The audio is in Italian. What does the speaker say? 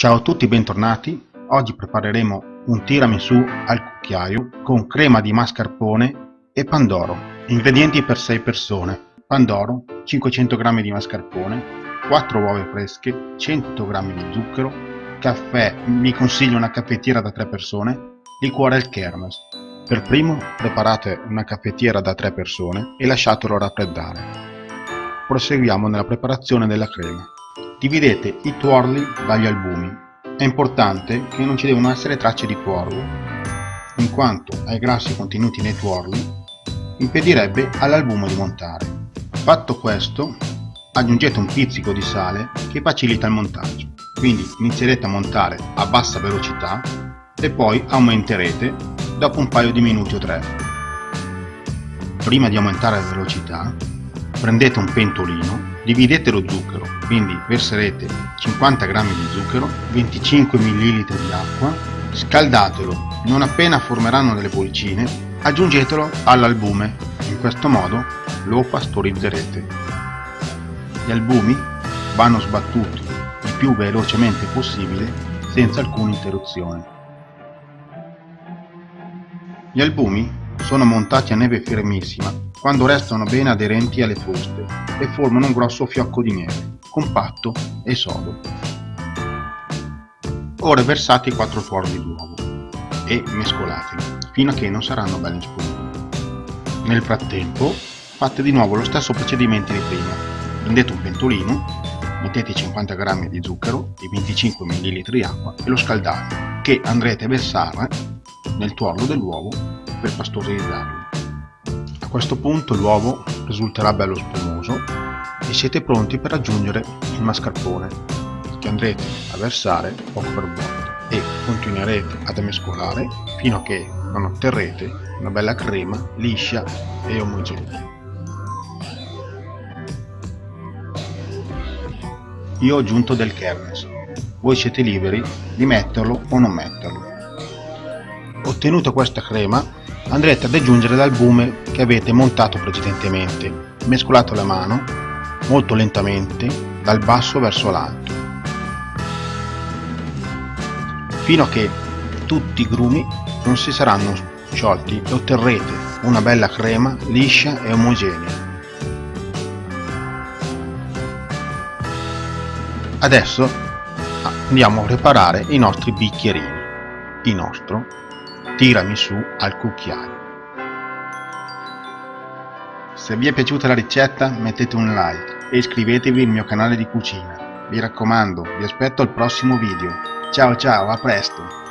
Ciao a tutti, bentornati. Oggi prepareremo un tiramisù al cucchiaio con crema di mascarpone e pandoro. Ingredienti per 6 persone. Pandoro, 500 g di mascarpone, 4 uova fresche, 100 g di zucchero, caffè, vi consiglio una caffettiera da 3 persone, liquore al kermes. Per primo preparate una caffettiera da 3 persone e lasciatelo raffreddare. Proseguiamo nella preparazione della crema. Dividete i tuorli dagli albumi. È importante che non ci devono essere tracce di tuorlo, in quanto ai grassi contenuti nei tuorli impedirebbe all'albume di montare. Fatto questo, aggiungete un pizzico di sale che facilita il montaggio. Quindi inizierete a montare a bassa velocità e poi aumenterete dopo un paio di minuti o tre. Prima di aumentare la velocità, prendete un pentolino, dividete lo zucchero, quindi verserete 50 g di zucchero, 25 ml di acqua, scaldatelo, non appena formeranno delle bollicine, aggiungetelo all'albume, in questo modo lo pastorizzerete. Gli albumi vanno sbattuti il più velocemente possibile senza alcuna interruzione. Gli albumi sono montati a neve fermissima quando restano bene aderenti alle fruste e formano un grosso fiocco di neve, compatto e sodo. Ora versate i quattro tuorli d'uovo e mescolateli fino a che non saranno belli spumati. Nel frattempo fate di nuovo lo stesso procedimento di prima. Prendete un pentolino, mettete 50 g di zucchero e 25 ml di acqua e lo scaldate, che andrete a versare nel tuorlo dell'uovo per pastorizzarlo. Questo punto l'uovo risulterà bello spumoso e siete pronti per aggiungere il mascarpone che andrete a versare poco per volta e continuerete ad mescolare fino a che non otterrete una bella crema liscia e omogenea. Io ho aggiunto del kermes, voi siete liberi di metterlo o non metterlo. Ottenuta questa crema, andrete ad aggiungere l'albume che avete montato precedentemente, mescolato alla mano, molto lentamente, dal basso verso l'alto, fino a che tutti i grumi non si saranno sciolti e otterrete una bella crema liscia e omogenea. Adesso andiamo a preparare i nostri bicchierini, il nostro tirami su al cucchiaio. Se vi è piaciuta la ricetta mettete un like e iscrivetevi al mio canale di cucina. Vi raccomando, vi aspetto al prossimo video. Ciao ciao, a presto!